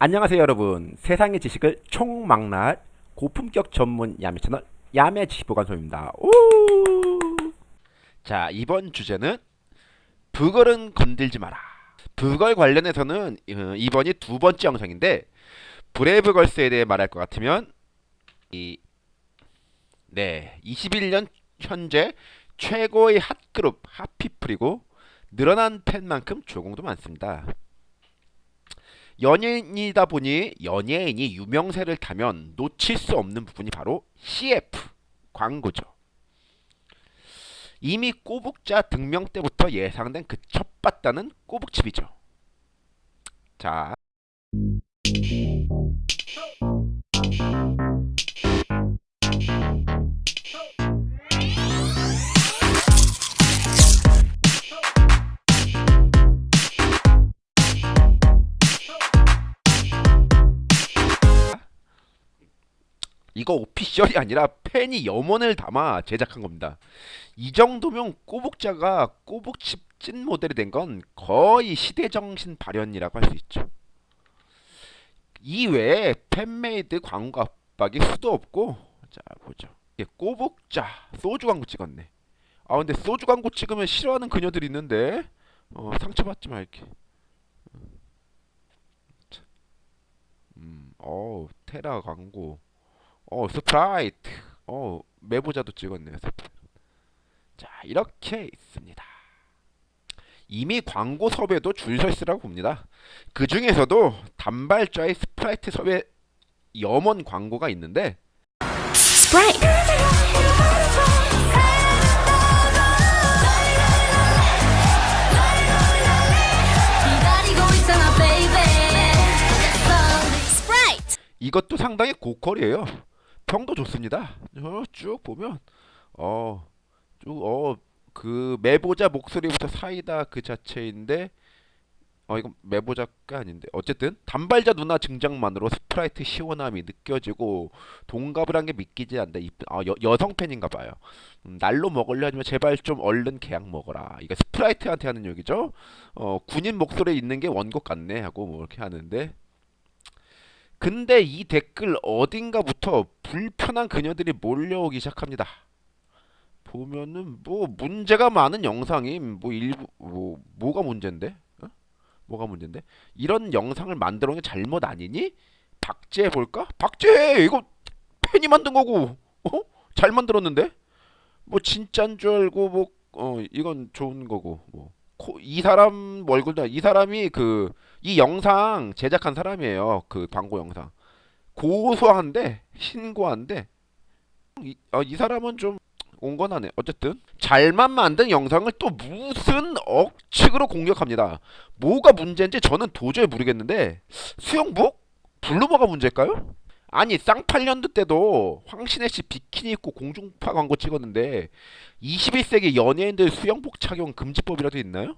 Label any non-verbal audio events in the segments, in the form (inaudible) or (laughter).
안녕하세요 여러분 세상의 지식을 총망라할 고품격 전문 야매 채널 야매 지식보관소입니다 오! 자 이번 주제는 부걸은 건들지 마라 부걸 관련해서는 어, 이번이 두 번째 영상인데 브레이브걸스에 대해 말할 것 같으면 이 네, 21년 현재 최고의 핫그룹 핫피플이고 늘어난 팬만큼 조공도 많습니다. 연예인이다 보니 연예인이 유명세를 타면 놓칠 수 없는 부분이 바로 CF 광고죠. 이미 꼬북자 등명 때부터 예상된 그 첫봤다는 꼬북칩이죠. 자. 이거 official이 아니라 팬이 염원을 담아 제작한 겁니다. 이 정도면 꼬북자가 꼬북칩 찐 모델이 된 건 거의 시대정신 발현이라고 할 수 있죠. 이외에 fan-made 광고 압박이 수도 없고 자 보죠. 꼬북자 소주 광고 찍었네. 아 근데 소주 광고 찍으면 싫어하는 그녀들이 있는데 어, 상처받지 말게. 음, 어 테라 광고. 어 스프라이트. 어 매보자도 찍었네요 자 이렇게 있습니다. 이미 광고 섭외도 줄서 있으라고 봅니다. 그 중에서도 단발자의 스프라이트 섭외 염원 광고가 있는데 스프라이트 이것도 상당히 고퀄이에요 평도 좋습니다. 어, 쭉 보면 어쭉어그 매보자 목소리부터 사이다 그 자체인데 어 이건 매보자가 아닌데 어쨌든 단발자 누나 증장만으로 스프라이트 시원함이 느껴지고 동갑을 한 게 믿기지 않다. 아, 여, 여성 팬인가 봐요. 음, 날로 먹으려 하면 제발 좀 얼른 계약 먹어라. 이거 스프라이트한테 하는 얘기죠. 어 군인 목소리에 있는 게 원곡 같네 하고 뭐 이렇게 하는데 근데 이 댓글 어딘가부터 불편한 그녀들이 몰려오기 시작합니다. 보면은 뭐 문제가 많은 영상이 뭐 일부 뭐 뭐가 문제인데? 어? 뭐가 문제인데? 이런 영상을 만들어 놓은 게 잘못 아니니? 박제 볼까? 박제 이거 팬이 만든 거고 어? 잘 만들었는데? 뭐 진짠 줄 알고 뭐 어 이건 좋은 거고 뭐 이 사람 얼굴도 이 사람이 그 이 영상 제작한 사람이에요. 그 광고 영상. 고소한데 신고한데 이, 어, 이 사람은 좀 온건하네. 어쨌든 잘만 만든 영상을 또 무슨 억측으로 공격합니다. 뭐가 문제인지 저는 도저히 모르겠는데 수영복? 블루버가 문제일까요? 아니 쌍팔년도 때도 황신혜 씨 비키니 입고 공중파 광고 찍었는데 21세기 연예인들 수영복 착용 금지법이라도 있나요?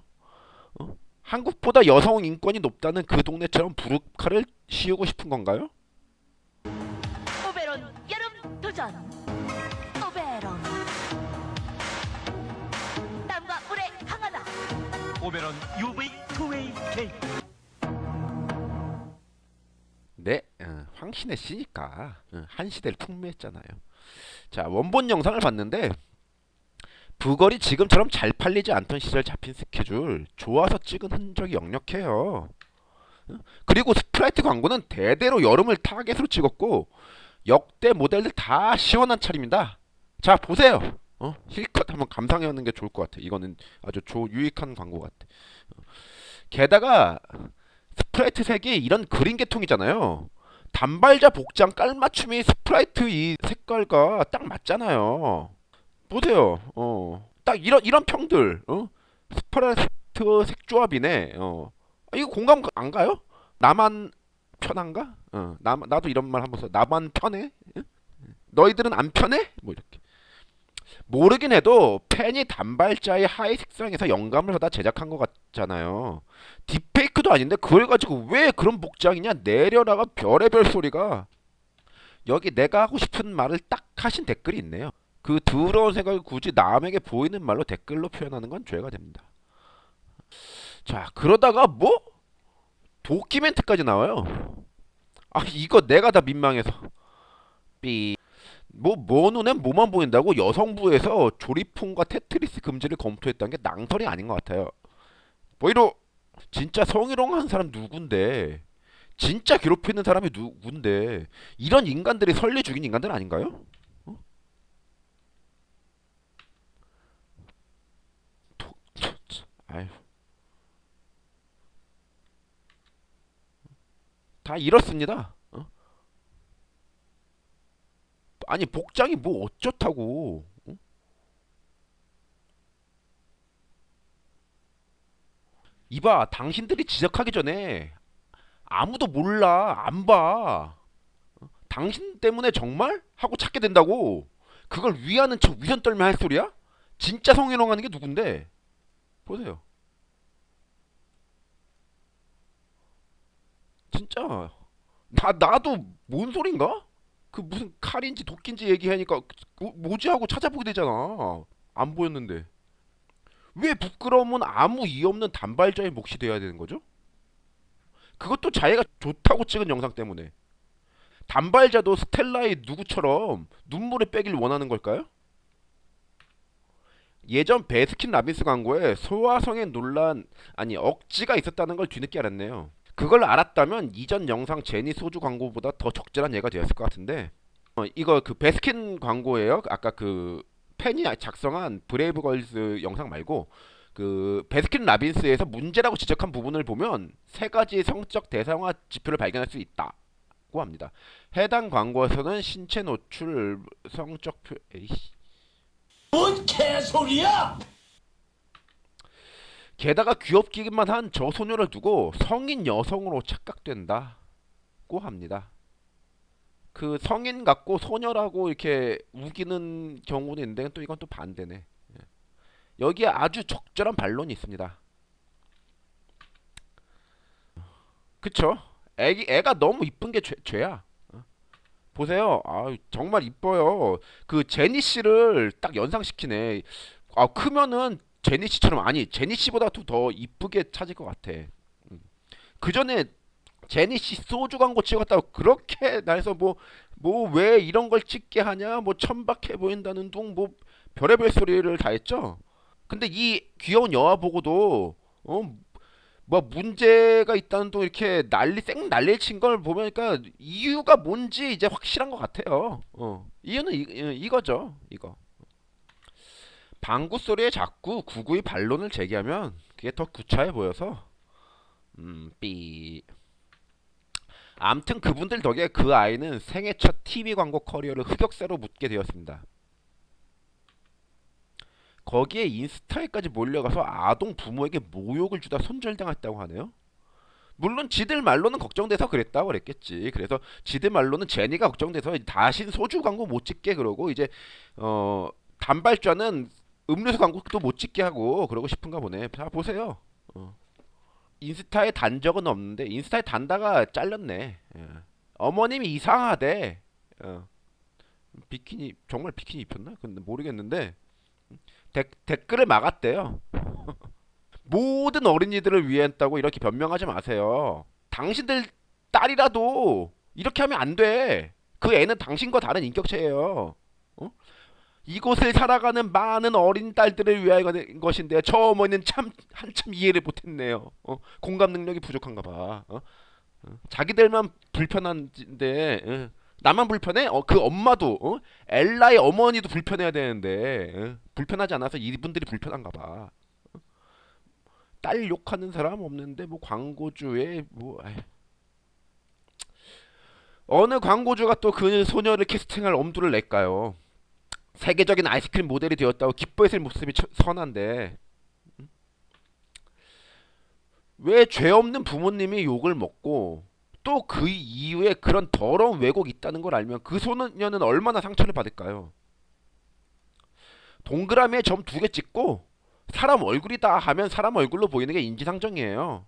어? 한국보다 여성 인권이 높다는 그 동네처럼 부르카를 씌우고 싶은 건가요? 오베론 UV 투웨이 케이크 네, 어, 황신의 씨니까 어, 한 시대를 풍미했잖아요. 자, 원본 영상을 봤는데 브걸이 지금처럼 잘 팔리지 않던 시절 잡힌 스케줄 쫓아서 찍은 흔적이 역력해요. 그리고 스프라이트 광고는 대대로 여름을 타겟으로 찍었고 역대 모델들 다 시원한 차림입니다. 자 보세요. 어? 스틸컷 한번 감상해보는 게 좋을 것 같아. 이거는 아주 조, 유익한 광고 같아. 게다가 스프라이트 색이 이런 그린 계통이잖아요. 단발좌 복장 깔맞춤이 스프라이트 이 색깔과 딱 맞잖아요. 보세요. 어. 딱 이런 이런 평들. 어? 스프라이트 색조합이네. 어. 아, 이거 공감 안 가요? 나만 편한가? 어. 나 나도 이런 말 한번 써. 나만 편해? 응? 너희들은 안 편해? 뭐 이렇게. 모르긴 해도 팬이 단발좌의 하의 색상에서 영감을 받아 제작한 것 같잖아요. 딥페이크도 아닌데 그걸 가지고 왜 그런 복장이냐 내려라가 별의별 소리가 여기 내가 하고 싶은 말을 딱 하신 댓글이 있네요. 그 더러운 생각을 굳이 남에게 보이는 말로 댓글로 표현하는 건 죄가 됩니다. 자 그러다가 뭐 도키멘트까지 나와요. 아 이거 내가 다 민망해서 삐. 뭐 뭐 눈엔 뭐만 보인다고 여성부에서 조리풍과 테트리스 금지를 검토했다는 게 낭설이 아닌 것 같아요. 뭐이로 진짜 성희롱한 사람 누군데? 진짜 괴롭히는 사람이 누군데? 이런 인간들이 설리 죽인 인간들 아닌가요? 어? 아휴. 다 이렇습니다. 어? 아니 복장이 뭐 어쩌다고? 어? 이봐, 당신들이 지적하기 전에 아무도 몰라, 안 봐. 당신 때문에 정말? 하고 찾게 된다고. 그걸 위하는 척 위선 떨며 할 소리야? 진짜 성희롱 하는 게 누군데? 보세요. 진짜. 나, 나도 뭔 소린가? 그 무슨 칼인지 도끼인지 얘기하니까 뭐- 뭐지 하고 찾아보게 되잖아. 안 보였는데. 왜 부끄러움은 아무 이유 없는 단발자의 몫이 돼야 되는 거죠? 그것도 자기가 좋다고 찍은 영상 때문에. 단발자도 스텔라의 누구처럼 눈물을 빼길 원하는 걸까요? 예전 베스킨 라빈스 광고에 소아성애 논란 아니 억지가 있었다는 걸 뒤늦게 알았네요. 그걸 알았다면 이전 영상 제니 소주 광고보다 더 적절한 예가 되었을 것 같은데 어, 이거 그 베스킨 광고예요. 아까 그 팬이 작성한 브레이브걸스 영상 말고 그 베스킨 라빈스에서 문제라고 지적한 부분을 보면 세 가지 성적 대상화 지표를 발견할 수 있다고 합니다. 해당 광고에서는 신체 노출, 성적 표, 에이씨. 뭔 개소리야! 게다가 귀엽기만 한 저 소녀를 두고 성인 여성으로 착각된다고 합니다. 그 성인 같고 소녀라고 이렇게 우기는 경우는 있는데 또 이건 또 반대네. 예. 여기에 아주 적절한 반론이 있습니다. 그쵸? 애기 애가 너무 이쁜 게 죄, 죄야. 어? 보세요. 아 정말 이뻐요. 그 제니 씨를 딱 연상시키네. 아 크면은 제니 씨처럼 아니 제니 씨보다도 더 이쁘게 찾을 것 같아. 그 전에 제니 씨 소주 광고 찍었다고 그렇게 날서 뭐 뭐 왜 이런 걸 찍게 하냐 뭐 천박해 보인다는 둥 뭐 별의별 소리를 다 했죠. 근데 이 귀여운 여아 보고도 어 뭐 문제가 있다는 둥 이렇게 난리 쌩 난리를 친걸 보니까 이유가 뭔지 이제 확실한 것 같아요. 어 이유는 이, 이- 이거죠 이거. 방구 소리에 자꾸 구구의 반론을 제기하면 그게 더 구차해 보여서 음, 삐. 암튼 그분들 덕에 그 아이는 생애 첫 TV 광고 커리어를 흑역사로 묻게 되었습니다. 거기에 인스타에까지 몰려가서 아동 부모에게 모욕을 주다 손절당했다고 하네요. 물론 지들 말로는 걱정돼서 그랬다고 그랬겠지. 그래서 지들 말로는 제니가 걱정돼서 다신 소주 광고 못 찍게 그러고 이제 어 단발자는 음료수 광고도 못 찍게 하고 그러고 싶은가 보네. 자 보세요. 어. 인스타에 단 적은 없는데 인스타에 단다가 잘렸네. 예. 어머님이 이상하대. 어. 비키니 정말 비키니 입혔나? 근데 모르겠는데 댓, 댓글을 막았대요. (laughs) 모든 어린이들을 위했다고 이렇게 변명하지 마세요. 당신들 딸이라도 이렇게 하면 안 돼. 그 애는 당신과 다른 인격체예요. 어? 이곳을 살아가는 많은 어린 딸들을 위한 것인데 저 어머니는 참 한참 이해를 못했네요. 어? 공감 능력이 부족한가 봐. 어? 어? 자기들만 불편한데 어? 나만 불편해? 어, 그 엄마도 어? 엘라의 어머니도 불편해야 되는데 어? 불편하지 않아서 이분들이 불편한가 봐. 어? 딸 욕하는 사람 없는데 뭐 광고주에 뭐 아휴. 어느 광고주가 또 그 소녀를 캐스팅할 엄두를 낼까요? 세계적인 아이스크림 모델이 되었다고 기뻐했을 모습이 처- 선한데 왜 죄 없는 부모님이 욕을 먹고 또 그 이후에 그런 더러운 왜곡이 있다는 걸 알면 그 소년은 얼마나 상처를 받을까요? 동그라미에 점 두 개 찍고 사람 얼굴이다 하면 사람 얼굴로 보이는 게 인지상정이에요.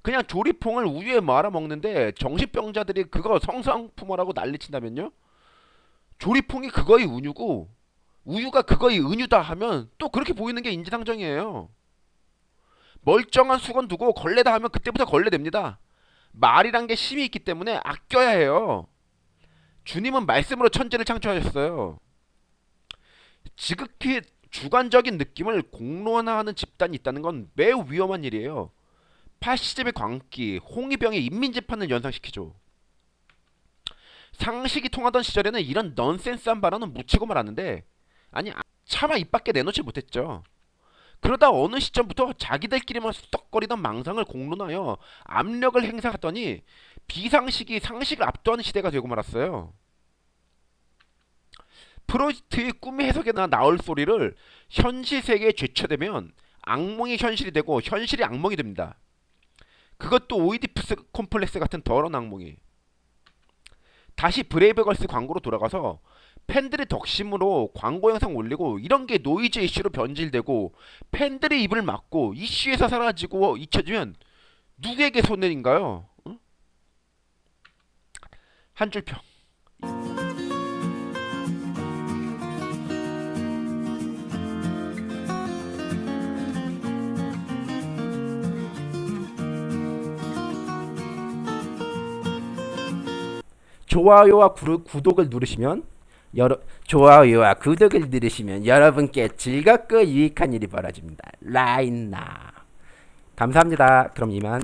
그냥 조리퐁을 우유에 말아 먹는데 정신병자들이 그거 성상품어라고 난리친다면요? 조리퐁이 그거의 은유고 우유가 그거의 은유다 하면 또 그렇게 보이는 게 인지상정이에요. 멀쩡한 수건 두고 걸레다 하면 그때부터 걸레 됩니다. 말이란 게 힘이 있기 때문에 아껴야 해요. 주님은 말씀으로 천지를 창조하셨어요. 지극히 주관적인 느낌을 공론화하는 집단이 있다는 건 매우 위험한 일이에요. 파시즘의 광기, 홍위병의 인민재판을 연상시키죠. 상식이 통하던 시절에는 이런 넌센스한 발언은 묻히고 말았는데 아니 아- 차마 입 밖에 내놓지 못했죠. 그러다 어느 시점부터 자기들끼리만 수덕거리던 망상을 공론하여 압력을 행사하더니 비상식이 상식을 압도하는 시대가 되고 말았어요. 프로이트의 꿈의 해석에나 나올 소리를 현실 세계에 죄쳐대면 악몽이 현실이 되고 현실이 악몽이 됩니다. 그것도 오이디푸스 콤플렉스 같은 더러운 악몽이. 다시 브레이브걸스 광고로 돌아가서 팬들의 덕심으로 광고 영상 올리고 이런 게 노이즈 이슈로 변질되고 팬들의 입을 막고 이슈에서 사라지고 잊혀지면 누구에게 손해인가요? 응? 한줄 평. 좋아요와 구르- 구독을 누르시면 여러 좋아요와 구독을 누르시면 여러분께 즐겁고 유익한 일이 벌어집니다. 라인나 감사합니다. 그럼 이만